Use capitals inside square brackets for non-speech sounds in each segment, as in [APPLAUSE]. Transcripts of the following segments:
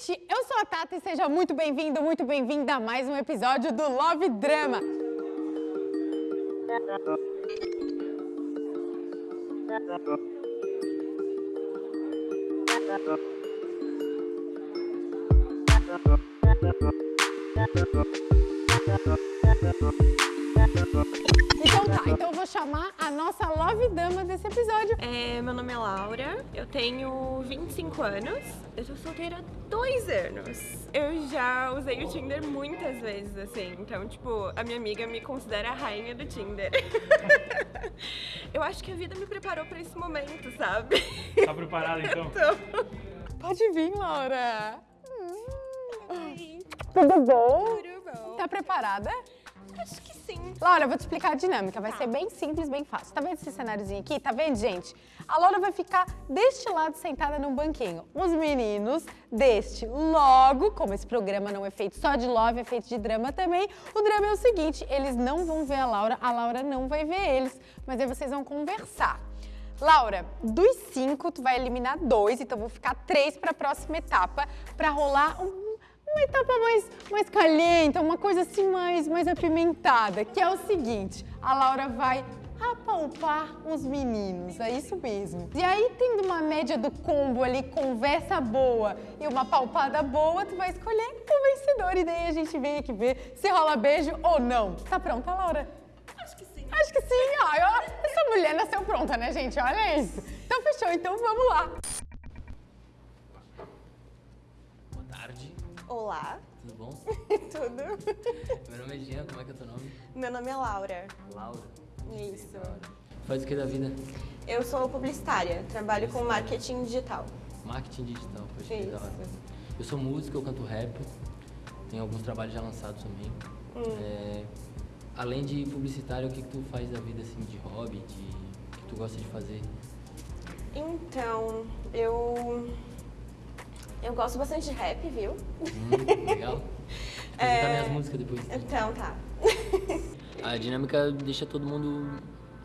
gente! Eu sou a Tata e seja muito bem-vindo, muito bem-vinda a mais um episódio do Love Drama. Então tá, então eu vou chamar a nossa Love Dama desse episódio. É, meu nome é Laura, eu tenho 25 anos, eu tô solteira há dois anos. Eu já usei o Tinder muitas vezes, assim, então, tipo, a minha amiga me considera a rainha do Tinder. [LAUGHS] eu acho que a vida me preparou pra esse momento, sabe? Tá preparada então? [LAUGHS] Então, Pode vir, Laura. Oi, Tudo bom? tudo bom? Tá preparada? Acho que sim. Laura, eu vou te explicar a dinâmica, vai ser bem simples, bem fácil. Tá vendo esse cenáriozinho aqui? Tá vendo, gente? A Laura vai ficar deste lado sentada num banquinho. Os meninos deste. Logo, como esse programa não é feito só de love, é feito de drama também, o drama é o seguinte, eles não vão ver a Laura, a Laura não vai ver eles, mas aí vocês vão conversar. Laura, dos cinco, tu vai eliminar dois, então vou ficar três para a próxima etapa, para rolar um- uma etapa mais, mais caliente, uma coisa assim mais, mais apimentada, que é o seguinte, a Laura vai apalpar os meninos, é isso mesmo. E aí, tendo uma média do combo ali, conversa boa e uma palpada boa, tu vai escolher o vencedor e daí a gente vem aqui ver se rola beijo ou não. Tá pronta, Laura? Acho que sim. Acho que sim, ó. Eu- essa mulher nasceu pronta, né, gente? Olha isso. Então fechou, então vamos lá. Olá, tudo bom? [LAUGHS] tudo? Meu nome é Jean, como é que é o teu nome? Meu nome é Laura. Laura. Isso. Faz o que da vida? Eu sou publicitária, trabalho com marketing digital. Marketing digital, pode que da Isso. hora. Eu sou músico, eu canto rap, tenho alguns trabalhos já lançados também. Hum. É, além de publicitário, o que, que tu faz da vida assim, de hobby, de o que tu gosta de fazer? Então, eu. Eu gosto bastante de rap, viu? Hum, legal? [LAUGHS] Apresentar minhas músicas depois. Então tá. [LAUGHS] A dinâmica deixa todo mundo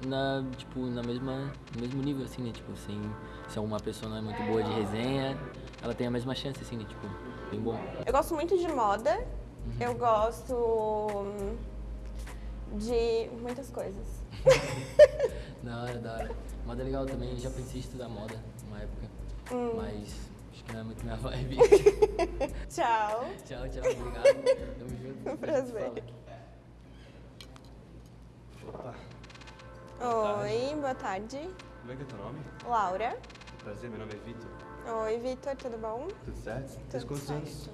na, tipo, na mesma, no mesmo nível, assim, né? Tipo, sem, se uma pessoa não é muito boa de resenha, ela tem a mesma chance, assim, né? Tipo, bem bom. Eu gosto muito de moda. Eu gosto hum, de muitas coisas. [LAUGHS] Da hora, da hora. Moda é legal também, já pensei em estudar moda uma época, mas acho que não é muito minha vibe. [LAUGHS] Tchau. tchau, tchau, obrigado. Tamo junto. [LAUGHS] Um prazer. Opa, Oi, boa tarde. como é que é teu nome? Laura. Prazer, meu nome é Vitor. Oi, Vitor, tudo bom? Tudo certo? Tens Tudo quantos certo. anos?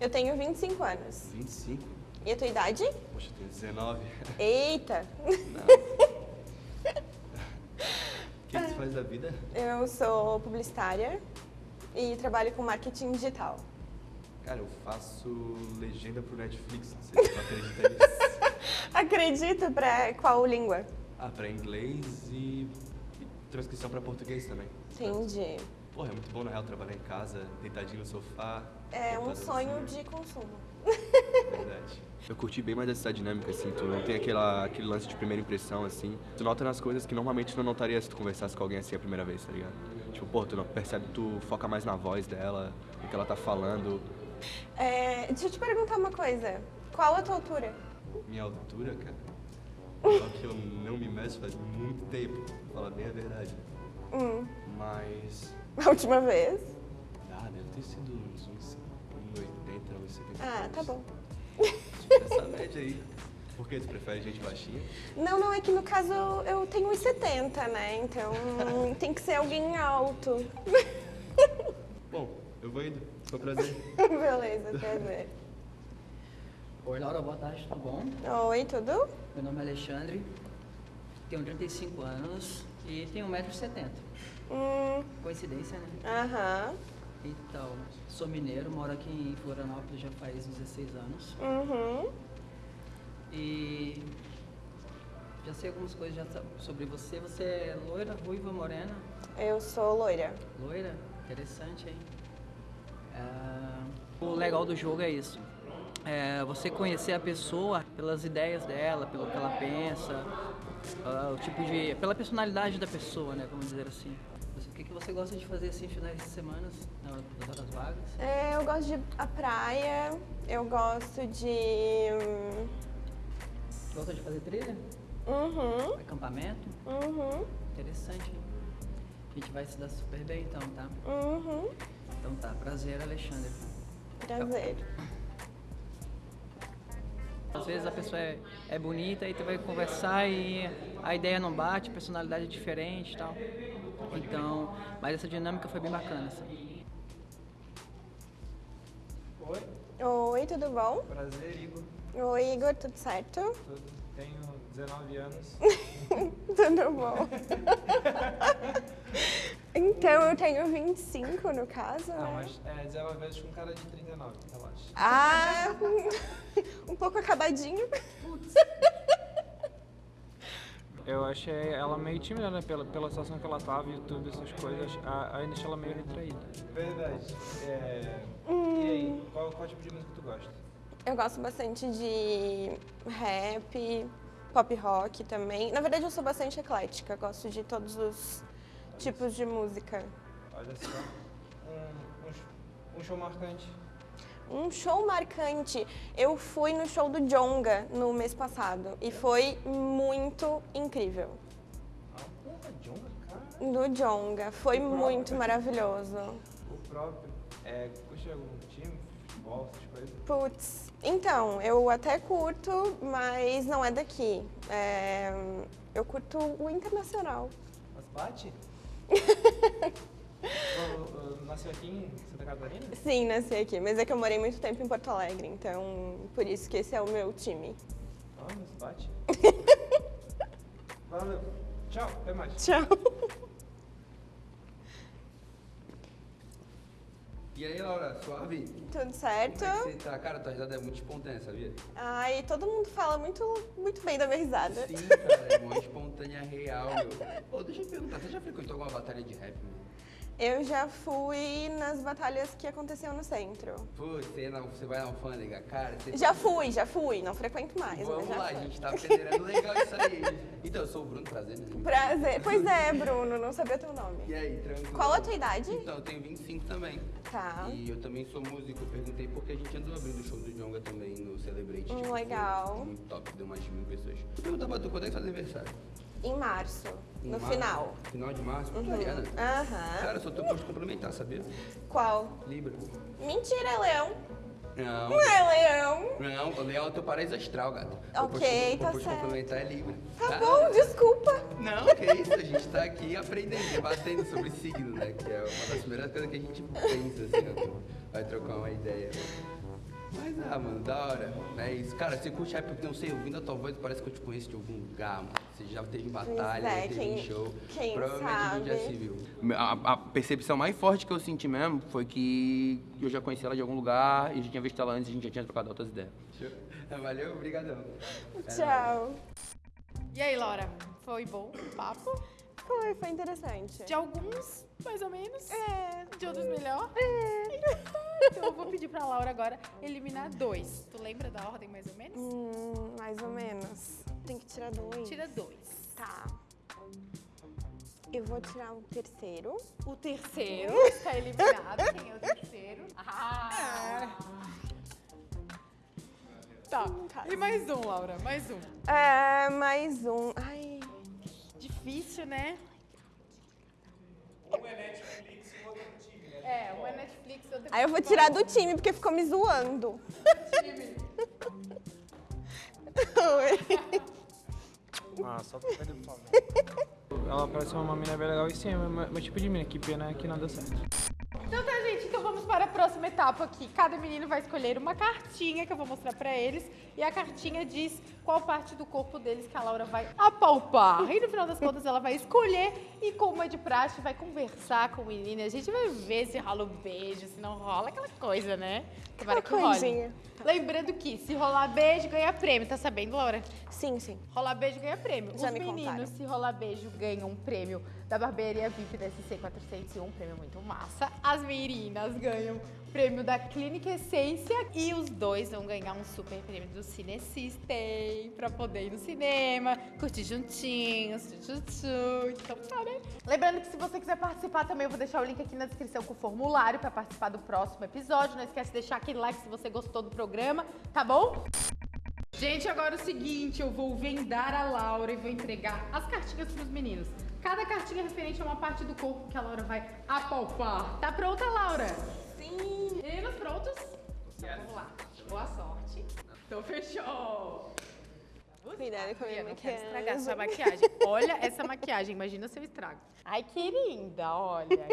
Eu tenho 25 anos. 25. E a tua idade? Poxa, eu tenho 19. Eita! [LAUGHS] O que, que tu faz da vida? Eu sou publicitária e trabalho com marketing digital. Cara, eu faço legenda pro Netflix, não sei se tu acredita nisso. [LAUGHS] Acredito pra qual língua? Ah, pra inglês e, e transcrição pra português também. Entendi. Porra, é muito bom na real trabalhar em casa, deitadinho no sofá. É um sonho de consumo. [LAUGHS] Verdade. Eu curti bem mais essa dinâmica, assim, tu não tem aquela, aquele lance de primeira impressão, assim. Tu nota nas coisas que normalmente tu não notaria se tu conversasse com alguém assim a primeira vez, tá ligado? Tipo, pô, tu não percebe, tu foca mais na voz dela, o que ela tá falando. É, deixa eu te perguntar uma coisa. Qual a tua altura? Minha altura, cara, só que eu não me meço faz muito tempo, pra falar bem a verdade. Hum, Mas, a última vez? ah, deve ter sido uns, uns 1,80, uns 70. Ah, tá bom. Essa média aí. Por que tu prefere gente baixinha? Não, não, é que no caso eu tenho 1,70, né? Então [LAUGHS] tem que ser alguém alto. [LAUGHS] Bom, eu vou indo. Foi um prazer. [LAUGHS] Beleza, prazer. Oi, Laura, boa tarde, tudo bom? Oi, tudo? Meu nome é Alexandre, tenho 35 anos e tenho 1,70m. Hum, Coincidência, né? aham, Então, sou mineiro, moro aqui em Florianópolis já faz 16 anos uhum. E já sei algumas coisas já sobre você. Você é loira, ruiva, morena? Eu sou loira. Loira? Interessante, hein? Ah, o legal do jogo é isso. É você conhecer a pessoa pelas ideias dela, pelo que ela pensa, ah, o tipo de. pela personalidade da pessoa, né? Vamos dizer assim. O que, que você gosta de fazer assim finais de semana, na hora das horas vagas? É, eu gosto de a praia, eu gosto de. Gosta de fazer trilha? Uhum, Acampamento? uhum, Interessante, hein? A gente vai se dar super bem então, tá? uhum. Então tá, prazer, Alexandre. Prazer. Às vezes a pessoa é, é bonita e tu vai conversar e a ideia não bate, a personalidade é diferente e tal. Então, mas essa dinâmica foi bem bacana, assim. Oi, Oi, tudo bom? prazer, Igor. Oi, Igor, tudo certo? Tudo. Tenho 19 anos. [LAUGHS] Tudo bom. [LAUGHS] então, eu tenho 25 no caso, Ah, né? mas é 19 vezes com cara de 39, relaxa. Ah, [LAUGHS] um pouco acabadinho. Eu achei ela meio tímida, né? Pela, pela situação que ela tava e tudo, essas coisas. Ainda achei ela meio retraída. Verdade. É... E aí, qual, qual tipo de música tu gosta? Eu gosto bastante de rap, pop rock também. Na verdade, eu sou bastante eclética, gosto de todos os tipos de música. Olha só. Um, um, um show marcante. Um show marcante. Eu fui no show do Jonga no mês passado e foi muito incrível. Ah, porra, Jonga, cara. Do Jonga, foi O próprio. muito maravilhoso. O próprio. É, curte algum time, futebol, essas coisas? Putz, então, eu até curto, mas não é daqui. É, eu curto o internacional. Mas bate? [LAUGHS] Nasceu aqui em Santa Catarina? Sim, nasci aqui, mas é que eu morei muito tempo em Porto Alegre, então por isso que esse é o meu time. Ah, mas bate. Valeu. Tchau, até mais. Tchau. E aí, Laura, suave? Tudo certo? Como é que você tá? Cara, tua risada é muito espontânea, sabia? Ai, todo mundo fala muito, muito bem da minha risada. Sim, cara, é muito espontânea, real, meu. Ô, deixa eu perguntar, você já frequentou alguma batalha de rap, meu? Eu já fui nas batalhas que aconteciam no centro. Pô, você, você vai na alfândega, cara. Já fui, já fui, não frequento mais, Vamos lá, fui. a gente tá federando legal isso aí. [LAUGHS] Então, eu sou o Bruno, prazer, né? Prazer. Pois é, Bruno, não sabia teu E nome. aí, tranquilo? Qual a tua idade? Então, eu tenho 25 também. Tá. E eu também sou músico. Eu perguntei porque a gente andou abrindo o show do Jonga também no Celebrate. Hum, tipo, legal. Muito top, deu mais de mil pessoas. Vou perguntar pra tu, quando é que faz aniversário? Em março, Em no março? final. Final de março, uhum. Ariana? Aham. Cara, só tô posto complementar, sabia? Qual? Libra. Mentira, é leão. Não. Não é leão. Não, o leão é o teu paraíso astral, gato. Ok, o tá certo. complementar é Libra. Tá bom, desculpa. Não, que isso, a gente tá aqui aprendendo, debatendo sobre signo, né? Que é uma das primeiras coisas que a gente pensa, assim, ó. Vai trocar uma ideia. Mas, ah, mano, da hora. É isso. Cara, você curte rap, porque não sei, ouvindo a tua voz, parece que eu te conheço de algum lugar, mano. Você já teve em batalha, é, já teve quem- em show. quem Provavelmente a gente já sabe. se viu. A, a percepção mais forte que eu senti mesmo foi que eu já conheci ela de algum lugar e já tinha visto ela antes e a gente já tinha trocado outras ideias. [LAUGHS] Valeu, obrigadão. Tchau. E aí, Laura? Foi bom o papo? Foi, foi interessante. De alguns, mais ou menos. É. De outros, melhor. Então eu vou pedir pra Laura agora eliminar dois. Tu lembra da ordem, mais ou menos? Hum, mais ou menos. Tem que tirar dois. Tira dois. Tá. Eu vou tirar o terceiro. O terceiro está eliminado. Quem é o terceiro? Ah! Tá. E mais um, Laura. Mais um. É, mais um. Ai. Difícil, né? É, um é Netflix, outro é Aí eu vou tirar do time porque ficou me zoando. Oi. [LAUGHS] Ah, só pra perder fome. Ela parece uma mina bem legal e sim, é meu, meu tipo de mina. Que pena que não deu certo. Então tá, gente, então vamos para a próxima etapa aqui. Cada menino vai escolher uma cartinha que eu vou mostrar pra eles e a cartinha diz qual parte do corpo deles que a Laura vai apalpar. E no final das contas ela vai escolher e como é de praxe vai conversar com o menino. A gente vai ver se rola o beijo, se não rola aquela coisa, né? Tomara que role. Lembrando que se rolar beijo, ganha prêmio. Tá sabendo, Laura? Sim, sim. Rolar beijo ganha prêmio. Já Os me meninos, contaram. se rolar beijo, ganham um prêmio da barbearia VIP da SC 401, um prêmio muito massa. As meninas ganham prêmio da Clínica Essência e os dois vão ganhar um super prêmio do Cine System pra poder ir no cinema, curtir juntinhos, tchutchu. Então tá, né? Lembrando que se você quiser participar também, eu vou deixar o link aqui na descrição com o formulário pra participar do próximo episódio. Não esquece de deixar aquele like se você gostou do programa, tá bom? Gente, agora é o seguinte, eu vou vendar a Laura e vou entregar as cartinhas pros meninos. Cada cartinha é referente a uma parte do corpo que a Laura vai apalpar. Tá pronta, Laura? Sim. Meninos, prontos? Vamos lá. Boa sorte. Então fechou. Cuidado com a minha Eu não quero maquiagem. estragar sua maquiagem. Olha essa maquiagem, imagina se eu estrago. Ai, que linda, olha.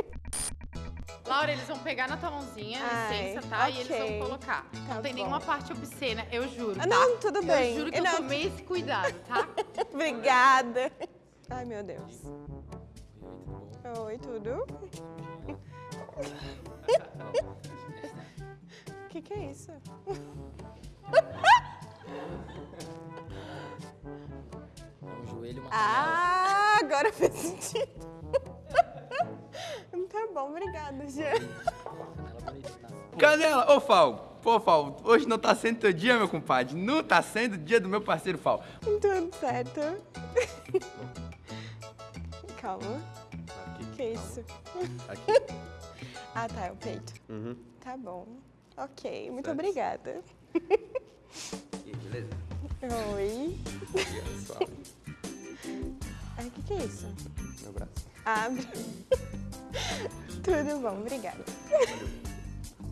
Laura, eles vão pegar na tua mãozinha, Ai, licença, tá? E eles vão colocar. Tá não tem bom. nenhuma parte obscena, eu juro. Ah, tá? não, tudo bem. Eu juro que eu Não, tomei esse cuidado, tá? [LAUGHS] Obrigada. Ai, meu Deus. Oi, tudo? O que, que é isso? Um joelho e uma canela. Ah, agora fez sentido. Tá bom, obrigada, Jean. Canela tá? Ô Fal, pô Fal, hoje não tá sendo teu dia, meu compadre. Não tá sendo o dia do meu parceiro Fal. Tudo certo. Calma. Que é isso? Aqui. Ah, tá, é o peito. Uhum. Tá bom. Ok, muito Certo. obrigada. E aí, beleza? Oi. Ai, o que, que é isso? Meu braço. Abre. [LAUGHS] Tudo bom, obrigada.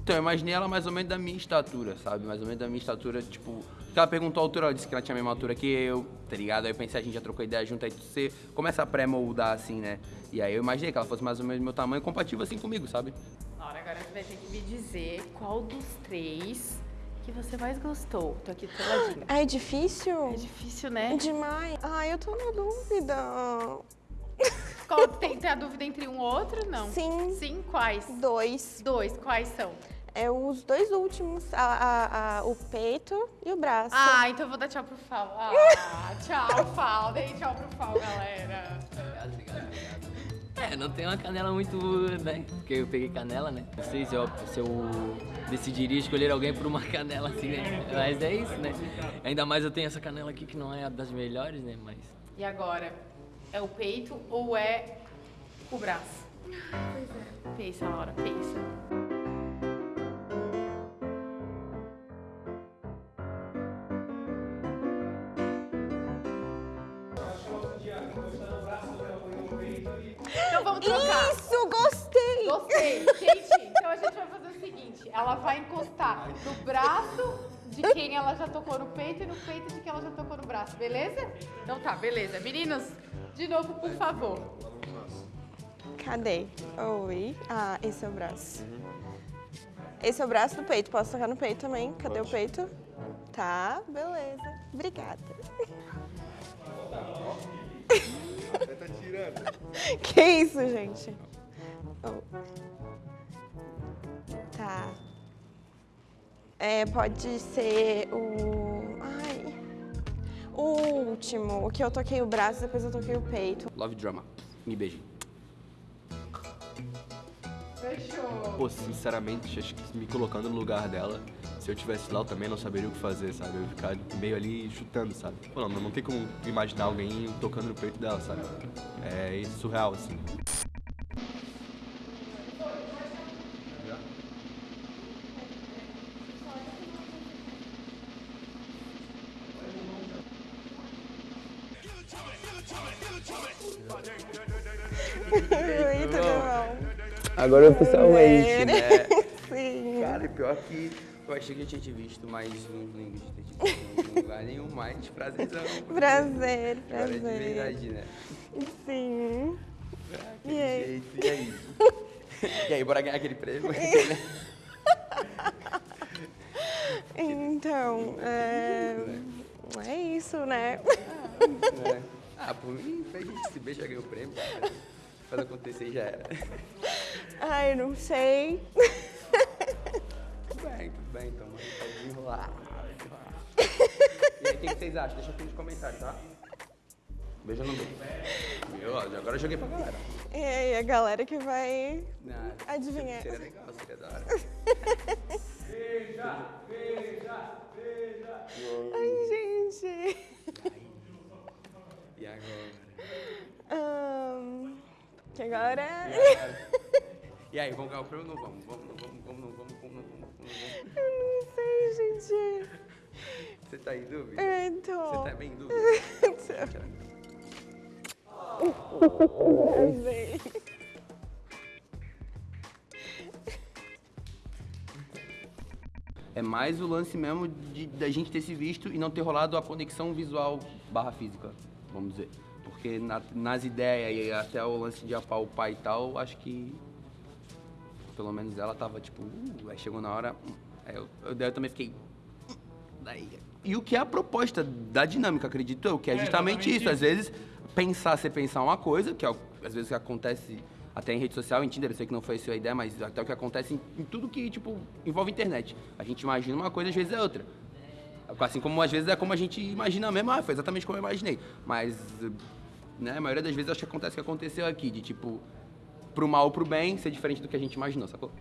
Então, eu imaginei ela mais ou menos da minha estatura, sabe? Mais ou menos da minha estatura, tipo... Ela perguntou a altura, ela disse que ela tinha a mesma altura que eu, tá ligado? Aí eu pensei, a gente já trocou ideia junto, aí você começa a pré-moldar assim, né? E aí eu imaginei que ela fosse mais ou menos do meu tamanho, compatível assim comigo, sabe? Laura, agora você vai ter que me dizer qual dos três que você mais gostou. Tô aqui. Ah, [GASPS] é difícil? É difícil, né? Demais. Ai, eu tô na dúvida. Qual, [LAUGHS] tem, tem a dúvida entre um ou outro? Não. Sim. Sim, quais? Dois. Dois, quais são? É os dois últimos, a, a- a- o peito e o braço. Ah, então eu vou dar tchau pro Fal. Ah, [LAUGHS] tchau, Fal. Dei tchau pro Fal, galera. Obrigado, obrigado, obrigado. É, não tem uma canela muito, né? Porque eu peguei canela, né? Não sei se eu, se eu decidiria escolher alguém por uma [LAUGHS] canela assim, né? Mas é isso, né? Ainda mais eu tenho essa canela aqui que não é a das melhores, né? Mas E agora? É o peito ou é o braço? Pois é. Pensa, Laura, pensa. Trocar. Isso, gostei! Gostei. Gente, então a gente vai fazer o seguinte: ela vai encostar no braço de quem ela já tocou no peito e no peito de quem ela já tocou no braço, beleza? Então tá, beleza. Meninos, de novo, por favor. Cadê? Oi. Ah, esse é o braço. Esse é o braço do peito. Posso tocar no peito também? Cadê o peito? Tá, beleza. Obrigada. [LAUGHS] Que isso, gente? Oh. Tá. É, pode ser o. Ai. O último. O que eu toquei o braço, depois eu toquei o peito. Love Drama. Me beije. Pô, sinceramente, acho que me colocando no lugar dela, se eu tivesse lá, eu também não saberia o que fazer, sabe? Eu ia ficar meio ali chutando, sabe? Pô, não, não tem como imaginar alguém tocando no peito dela, sabe? É surreal, assim. Agora oficialmente, Ver. né? [LAUGHS] Sim. Cara, pior que eu achei que eu tinha te visto mais uns links de te visto em lugar nenhum, mas prazerzão. Prazer, é de prazer. verdade, né? Sim. Que E aí? jeito, e aí? [LAUGHS] E aí, bora ganhar aquele prêmio? [LAUGHS] Então, é... é isso, né? Ah, por mim, a gente se beija, ganha o prêmio. cara. Faz acontecer e já era. [LAUGHS] Ai, não sei. Tudo bem, tudo bem, então. Pode enrolar. [LAUGHS] E aí, o que, vocês acham? Deixa aqui nos comentários, tá? Beijo no meio. Meu, agora eu joguei pra galera. E a galera que vai não, adivinhar. Seria legal, seria da hora. [LAUGHS] Beija! Beija! Que agora... E aí, vamos ganhar o prêmio ou não vamos? Vamos, não vamos, vamos, não vamos, vamos, não vamos, vamos, não vamos. Eu não sei, gente. Você tá em dúvida? É, então. Você tá bem em dúvida? Arrasei. [LAUGHS] É mais o lance mesmo de, da gente ter se visto e não ter rolado a conexão visual barra física, vamos dizer. Porque na- nas ideias e até o lance de apalpar e tal, acho que pelo menos ela tava tipo, uh, aí chegou na hora, aí eu, eu, daí eu também fiquei. Daí, e o que é a proposta da dinâmica, acredito eu, que é justamente isso. Às vezes, pensar, você pensar uma coisa, que é, às vezes acontece até em rede social, em Tinder, eu sei que não foi a sua ideia, mas até o que acontece em, em tudo que, tipo, envolve internet. A gente imagina uma coisa, às vezes é outra. Assim como às vezes é como a gente imagina mesmo, ah, foi exatamente como eu imaginei. Mas, né, a maioria das vezes acho que acontece o que aconteceu aqui, de tipo, pro mal ou pro bem, ser diferente do que a gente imaginou, sacou?